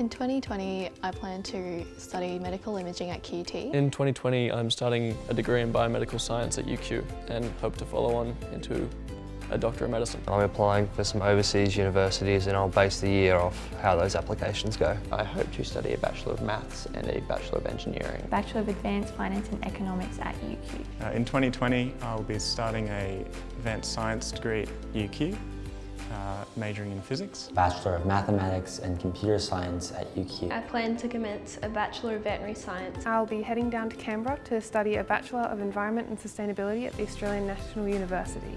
In 2020, I plan to study medical imaging at QUT. In 2020, I'm starting a degree in biomedical science at UQ and hope to follow on into a Doctor of Medicine. I'm applying for some overseas universities and I'll base the year off how those applications go. I hope to study a Bachelor of Maths and a Bachelor of Engineering. Bachelor of Advanced Finance and Economics at UQ. Uh, in 2020, I'll be starting a Advanced Science degree at UQ, uh, majoring in physics. Bachelor of Mathematics and Computer Science at UQ. I plan to commence a Bachelor of Veterinary Science. I'll be heading down to Canberra to study a Bachelor of Environment and Sustainability at the Australian National University.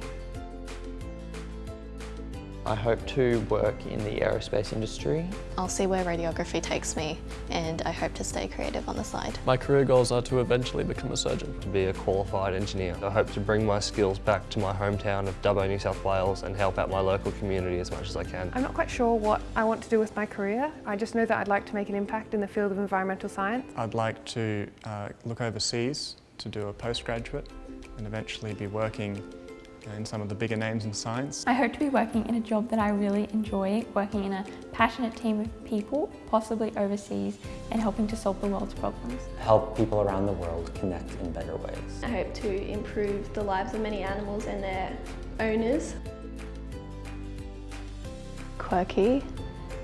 I hope to work in the aerospace industry. I'll see where radiography takes me and I hope to stay creative on the side. My career goals are to eventually become a surgeon. To be a qualified engineer. I hope to bring my skills back to my hometown of Dubbo, New South Wales and help out my local community as much as I can. I'm not quite sure what I want to do with my career. I just know that I'd like to make an impact in the field of environmental science. I'd like to uh, look overseas to do a postgraduate and eventually be working in some of the bigger names in science. I hope to be working in a job that I really enjoy, working in a passionate team of people, possibly overseas, and helping to solve the world's problems. Help people around the world connect in better ways. I hope to improve the lives of many animals and their owners. Quirky,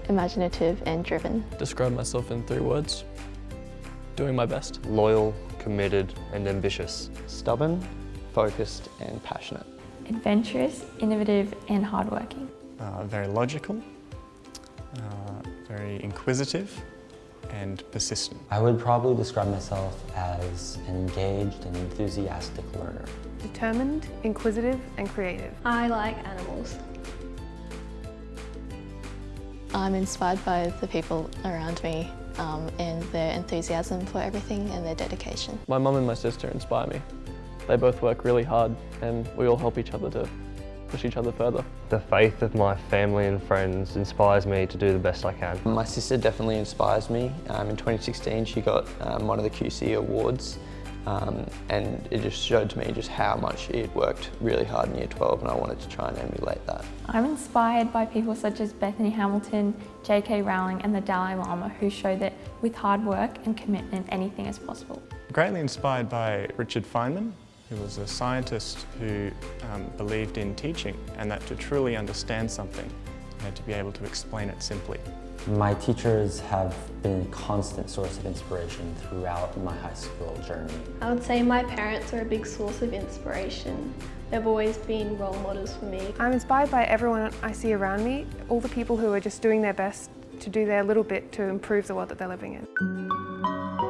imaginative and driven. Describe myself in three words. Doing my best. Loyal, committed and ambitious. Stubborn, focused and passionate adventurous, innovative and hardworking. Uh, very logical, uh, very inquisitive and persistent. I would probably describe myself as an engaged and enthusiastic learner. Determined, inquisitive and creative. I like animals. I'm inspired by the people around me um, and their enthusiasm for everything and their dedication. My mum and my sister inspire me. They both work really hard and we all help each other to push each other further. The faith of my family and friends inspires me to do the best I can. My sister definitely inspires me. Um, in 2016 she got um, one of the QC awards um, and it just showed to me just how much she had worked really hard in year 12 and I wanted to try and emulate that. I'm inspired by people such as Bethany Hamilton, J.K. Rowling and the Dalai Lama who show that with hard work and commitment anything is possible. Greatly inspired by Richard Feynman who was a scientist who um, believed in teaching and that to truly understand something, you had to be able to explain it simply. My teachers have been a constant source of inspiration throughout my high school journey. I would say my parents are a big source of inspiration. They've always been role models for me. I'm inspired by everyone I see around me, all the people who are just doing their best to do their little bit to improve the world that they're living in.